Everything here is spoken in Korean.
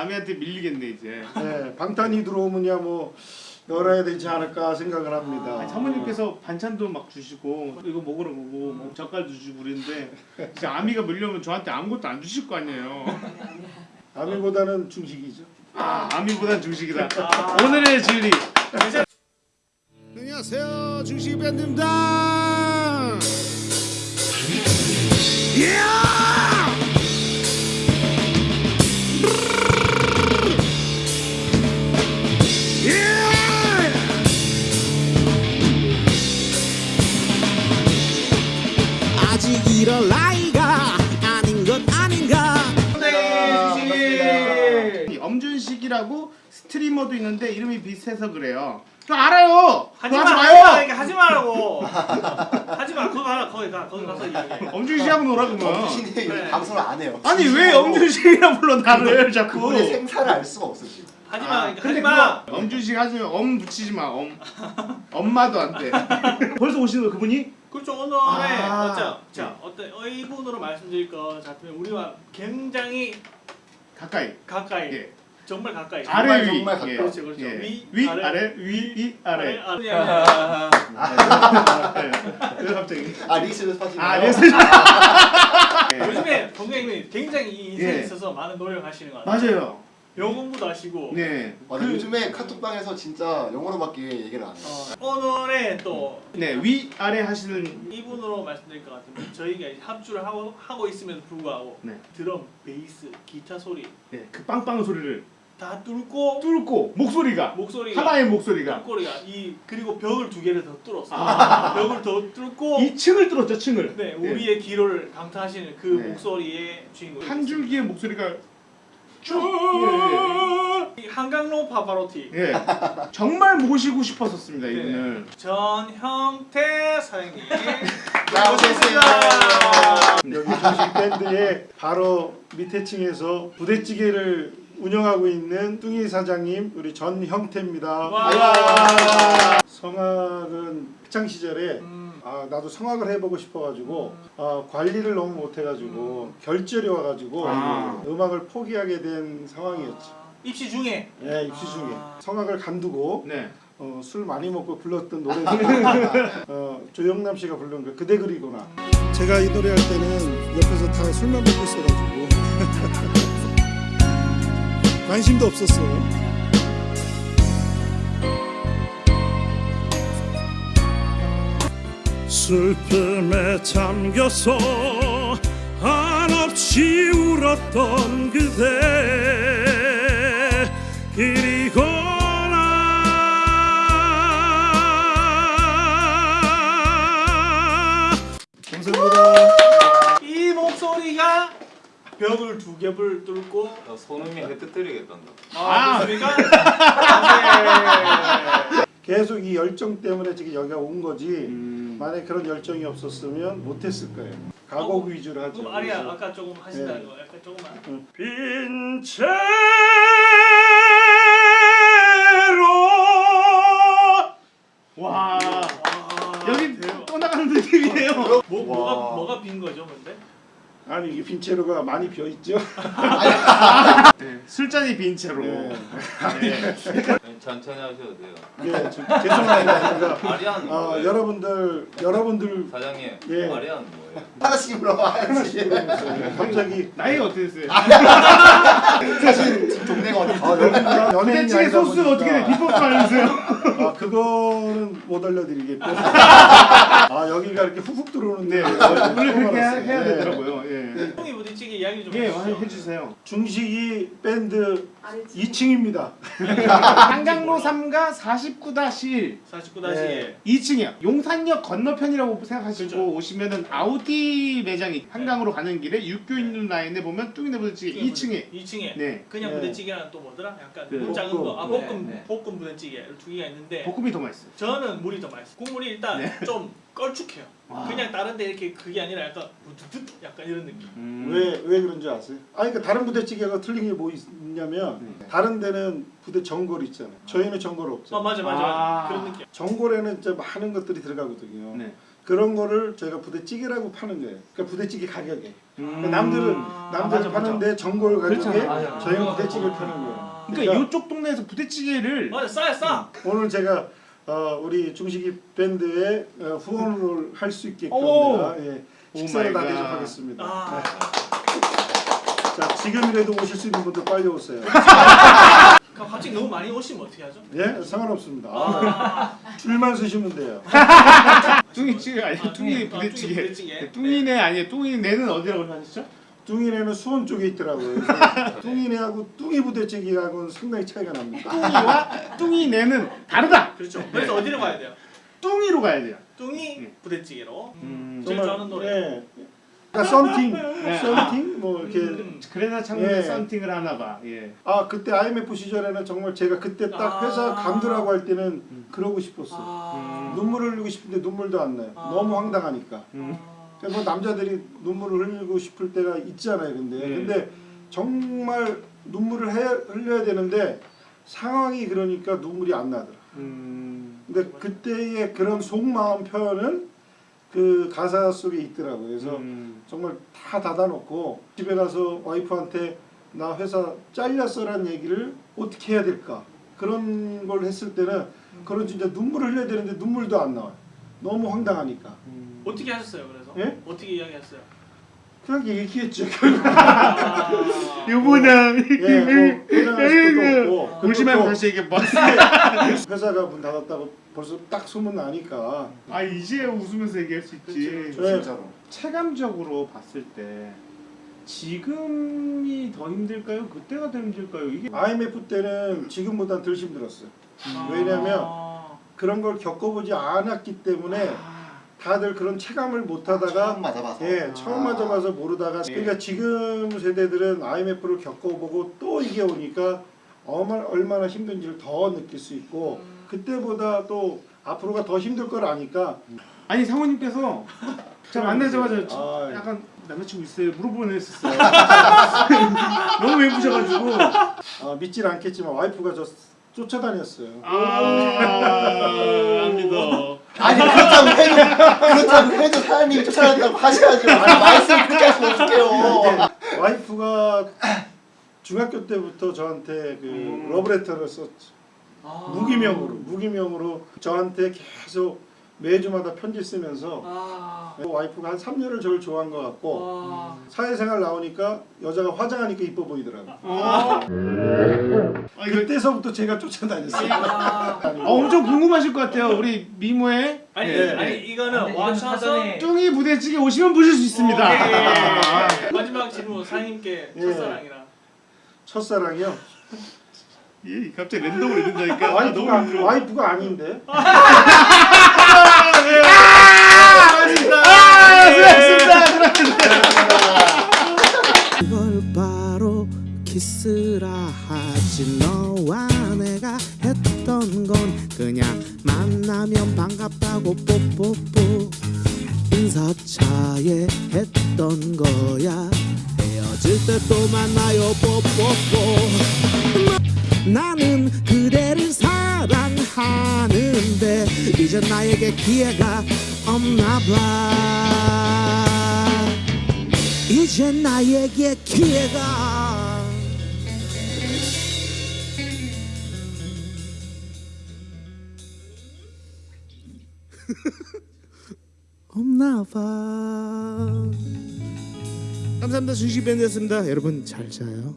아미한테 밀리겠네 이제. 네, 방탄이 들어오면야 뭐 열어야 되지 않을까 생각을 합니다. 아니, 사모님께서 반찬도 막 주시고 이거 먹으러 오고 뭐 젓갈도 주시고 그랬는데 이제 아미가 밀려면 저한테 아무것도 안 주실 거 아니에요. 아미보다는 중식이죠. 아, 아미보단 중식이다. 오늘의 진리. 안녕하세요, 중식 밴드입니다. 예! 스트리머도 있는데 이름이 비슷해서 그래요. 저 알아요. 하지 마, 마요. 그러니까 하지 말라고. 하지 마, 그거 하라, 거기 가, 거기 가서 이야기해. 엄준식하고 놀아 그러면. 요즘 그래. 방송을 안 해요. 아니 왜 엄준식이라 불러 나를 자꾸. 그분의 생사를 알 수가 없어 지금. 하지 아, 마, 그러니까 근데 하지 마. 엄준식 하시면 엄 붙이지 마. 엄. 엄마도 안 돼. 벌써 오시는 거 그분이? 그렇죠, 오늘의 아. 어쩌, 자, 어떤 의분으로 말씀드릴 것 같으면 우리와 굉장히 가까이. 가까이, 예. 정말 가까이. 아, 아래 위. 정말 가까워. 예. 그렇죠, 그렇죠. 예. 위, 위 아래. 아래 위 위 아래. 아래, 예. 왜 갑자기? 아 리스를 파시나요? 아 레스. 요즘에 동생님이 굉장히 이 인생에 예. 있어서 많은 노력을 하시는 것 같아요. 맞아요. 영어 공부도 하시고. 네. 맞아 그- 요즘에 카톡방에서 진짜 영어로밖에 얘기를 안 해요. 어, 오늘의 또 네, 위 아래 하시는 이분으로 말씀드릴 것 같으면 저희가 이제 합주를 하고 하고 있음에도 불구하고 네. 드럼, 베이스, 기타 소리 네, 그 빵빵 소리를 다 뚫고 뚫고 목소리가 목소리가 하나의 목소리가 목소리가 이 그리고 벽을 두 개를 더 뚫었어. 아. 벽을 더 뚫고 이 층을 뚫었죠, 층을. 네 우리의 기로를 강타하시는 그 네. 목소리의 주인공. 한 줄기의 목소리가 쭉. 이 한강로 파파로티 예, 예. 정말 모시고 싶었었습니다 네. 이분을. 전형태 사장님. 나오셨습니다. 여기 중식 밴드의 바로 밑에 층에서 부대찌개를 운영하고 있는 뚱이 사장님 우리 전형태입니다. 와. 성악은 학창 시절에 음. 아 나도 성악을 해보고 싶어가지고 아, 관리를 너무 못해가지고 결절이 와가지고 아. 음악을 포기하게 된 상황이었지. 아, 입시 중에. 예, 입시 중에 아. 성악을 간두고 네. 어, 술 많이 먹고 불렀던 노래 어, 조영남 씨가 부른 그 그대 그리구나. 제가 이 노래 할 때는 옆에서 다 술만 먹고 있어가지고 관심도 없었어요. 슬픔에 잠겨서 한없이 울었던 그대 그리고 나 감사합니다. 이 목소리가 벽을 두 겹을 뚫고 나 손흥민 헤트트릭했단다. 아, 그렇습니까? 네. 계속 이 열정 때문에 지금 여기가 온 거지. 음. 만약 그런 열정이 없었으면 못했을 거예요. 가곡 위주로 하죠. 그럼 아리아 그래서 아까 조금 하신다는 네. 거 약간 조금만 빈 채로 와. 와, 여기. 또 나가는 느낌이에요. 뭐, 뭐가 뭐가 빈 거죠? 아니 이게 빈채로가 많이 비어 있죠. 네, 술잔이 빈 채로. 네. 네. 천천히 하셔도 돼요. 예, 좀 죄송합니다. 아리안 어, 뭐예요? 여러분들 여러분들 사장님 예. 아리안 뭐예요? 하나씩 물어봐야지. 갑자기 나이 어떻게 됐어요? 사실 지금 동네가 어디? 아, 대체 아니다 소스가 보니까 어떻게 돼? 비법 알려주세요. 아 그거는 못 알려드리겠고. 아 여기가 이렇게 훅훅 들어오는데 원래 그렇게 해-. 해야 네. 되더라고요. 예. 형이 부딪히게 이야기 좀 예, 해주시죠. 해주세요. 중식이 밴드 2층입니다. 한강로 3가 49-1 49-1 네. 2층이요. 용산역 건너편이라고 생각하시고 그렇죠. 오시면은 아우디 매장이 한강으로 가는 길에 육교 있는 라인에 보면 뚱이네 부대찌개 2층에 2층에 네 그냥 네. 부대찌개랑 또 뭐더라? 약간 네. 물 작은. 거. 아 네, 볶음 네. 볶음 부대찌개 두 개가 있는데 볶음이 더 맛있어요. 저는 물이 더 맛있어. 국물이 일단 네. 좀 걸쭉해요. 와. 그냥 다른데 이렇게 그게 아니라 약간 부드득 약간 이런 느낌. 음. 왜 왜 그런지 아세요? 아니 그러니까 다른 부대찌개가 틀린 게 뭐 있냐면 네. 다른 데는 부대 전골 있잖아요. 저희는 전골 아 없잖아요. 맞아 맞아 아. 맞아 그런 느낌. 전골에는 이제 많은 것들이 들어가거든요. 네. 그런 거를 저희가 부대찌개라고 파는 거예요. 그러니까 부대찌개 가격에. 그러니까 음. 남들은 아, 남들은 맞아, 맞아. 파는데 전골 가격에 그렇잖아. 맞아. 저희는 부대찌개를 파는 거예요. 아. 그러니까 이쪽 동네에서 부대찌개를 맞아 싸요 싸. 오늘 제가 어, 우리 중식이 밴드에 어, 후원을 할 수 있게끔. 내가 예, 오 식사를 다 갓. 대접하겠습니다. 아. 자 지금이라도 오실 수 있는 분들 빨리 오세요. 그럼 갑자기 너무 많이 오시면 어떻게 하죠? 예 상관없습니다. 아. 줄만 서시면 돼요. 뚱이찌개 아니 아, 뚱이 아, 뚱이 부대찌개. 부대찌개. 뚱이네 아니 뚱이네는 어디라고 하셨죠? 뚱이네는 수원 쪽에 있더라고요. 뚱이네하고 뚱이 부대찌개하고는 상당히 차이가 납니다. 뚱이와 뚱이네는 다르다. 그렇죠. 그래서 어디로 가야 돼요? 뚱이로 가야 돼요. 뚱이 부대찌개로. 음. 제일 좋아하는 노래. 예. 그러니까 썸팅, 네. 썸팅 뭐 이렇게 음. 그래나 창문에 예. 썬팅을 하나 봐. 예. 아 그때 IMF 시절에는 정말 제가 그때 딱 회사 아. 감독하고 할 때는 그러고 싶었어. 요 아. 눈물을 흘리고 싶은데 눈물도 안 나요. 아. 너무 황당하니까. 음. 그러니까 뭐 남자들이 눈물을 흘리고 싶을 때가 있잖아요. 근데 네. 근데 정말 눈물을 해, 흘려야 되는데 상황이 그러니까 눈물이 안 나더라. 음. 근데 그때의 그런 속마음 표현은 그 가사 속에 있더라고요. 그래서 음. 정말 다 닫아놓고 집에 가서 와이프한테 나 회사 잘렸어라는 얘기를 어떻게 해야 될까 그런 걸 했을 때는 그런 진짜 눈물을 흘려야 되는데 눈물도 안 나와요. 너무 황당하니까. 음. 어떻게 하셨어요? 그래서 예? 어떻게 이야기했어요? 그냥 얘기했죠. 아. 여보나 예, 뭐 일어날 수도 없고 울지 말고 다시 얘기해 봐. 회사가 문 닫았다고 벌써 딱 소문 나니까 아 이제 웃으면서 얘기할 수 있지. 저- 진짜로. 체감적으로 봤을 때 지금이 더 힘들까요? 그때가 더 힘들까요? 이게 IMF 때는 지금보다 덜 힘들었어요. 아. 왜냐면 그런 걸 겪어보지 않았기 때문에 다들 그런 체감을 못하다가 처음 맞아봐서. 예, 처음 아. 맞아봐서 모르다가 그러니까 지금 세대들은 IMF를 겪어보고 또 이게 오니까 얼마나, 힘든지를 더 느낄 수 있고 그때보다 또 앞으로가 더 힘들 걸 아니까 아니 상호님께서 제가 만나자마자 아, 예. 약간 남자친구 있어요 물어보는 했었어요. 너무 예쁘셔가지고 어, 믿질 않겠지만 와이프가 저 쫓아다녔어요. 아 안 믿어. 아니 그렇다고 해도 그렇다고 해도 사장님이 쫓아낸다고 하셔야죠. 아니 말씀 그렇게 하시면 어떡해요. 와이프가 중학교 때부터 저한테 그 음. 러브레터를 썼죠. 아. 무기명으로 무기명으로 저한테 계속 매주마다 편지 쓰면서 아. 와이프가 한 3년을 저를 좋아한 것 같고 와. 사회생활 나오니까 여자가 화장하니까 이뻐 보이더라고. 아, 아 그때서부터 제가 쫓아다녔어요. 아. 어, 엄청 궁금하실 것 같아요. 우리 미모의 아니 예. 아니 이거는 와셔서 뚱이 부대찌개 오시면 보실 수 있습니다. 오케이. 마지막 질문 사장님께 예. 첫사랑이랑 첫사랑이요. 예, 갑자기 랜덤으로 이런다니까. 와이프가 와이프가 아닌데. 그걸 바로 키스라 하지. 너와 내가 했던 건 그냥 만나면 반갑다고 뽀뽀뽀 인사차에 했던 거야. 헤어질 때 또 만나요 뽀뽀뽀. 나는 그대를 사랑 하는데 이제 나에게 기회가 없나 봐. 이제 나에게 기회가 없나 봐. 감사합니다. 순식밴드였습니다. 여러분 잘 자요